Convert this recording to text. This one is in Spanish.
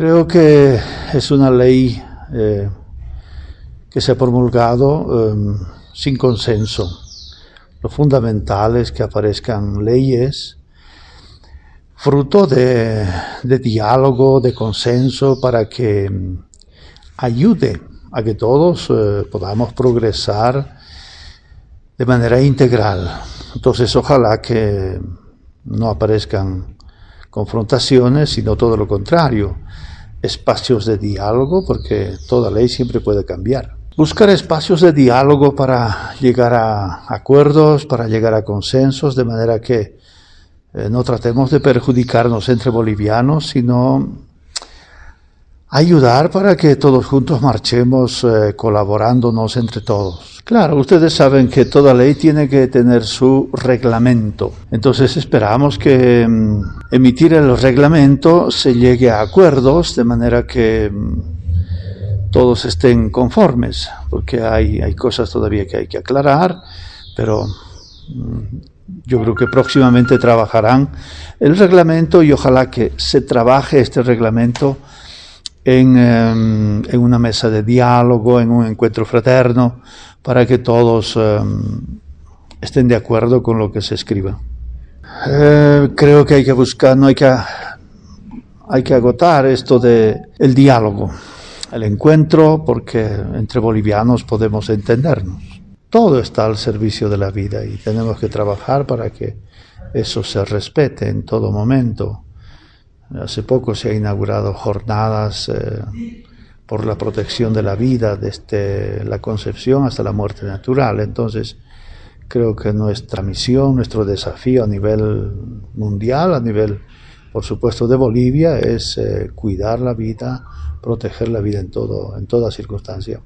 Creo que es una ley eh, que se ha promulgado eh, sin consenso. Lo fundamental es que aparezcan leyes fruto de, diálogo, de consenso, para que mm, ayude a que todos eh, podamos progresar de manera integral. Entonces, ojalá que no aparezcan confrontaciones, sino todo lo contrario, espacios de diálogo, porque toda ley siempre puede cambiar. Buscar espacios de diálogo para llegar a acuerdos, para llegar a consensos, de manera que eh, no tratemos de perjudicarnos entre bolivianos, sino ayudar para que todos juntos marchemos eh, colaborándonos entre todos. Claro, ustedes saben que toda ley tiene que tener su reglamento. Entonces esperamos que mm, emitir el reglamento se llegue a acuerdos de manera que mm, todos estén conformes, porque hay, hay cosas todavía que hay que aclarar, pero mm, yo creo que próximamente trabajarán el reglamento y ojalá que se trabaje este reglamento en, em, en, una mesa de diálogo, en un encuentro fraterno, para que todos em, estén de acuerdo con lo que se escriba. Eh, creo que hay que buscar, no hay que, hay que agotar esto de el diálogo, el encuentro, porque entre bolivianos podemos entendernos. Todo está al servicio de la vida y tenemos que trabajar para que eso se respete en todo momento. Hace poco se ha inaugurado jornadas eh, por la protección de la vida desde la concepción hasta la muerte natural. Entonces, creo que nuestra misión, nuestro desafío a nivel mundial, a nivel, por supuesto, de Bolivia, es eh, cuidar la vida, proteger la vida en, todo, en toda circunstancia.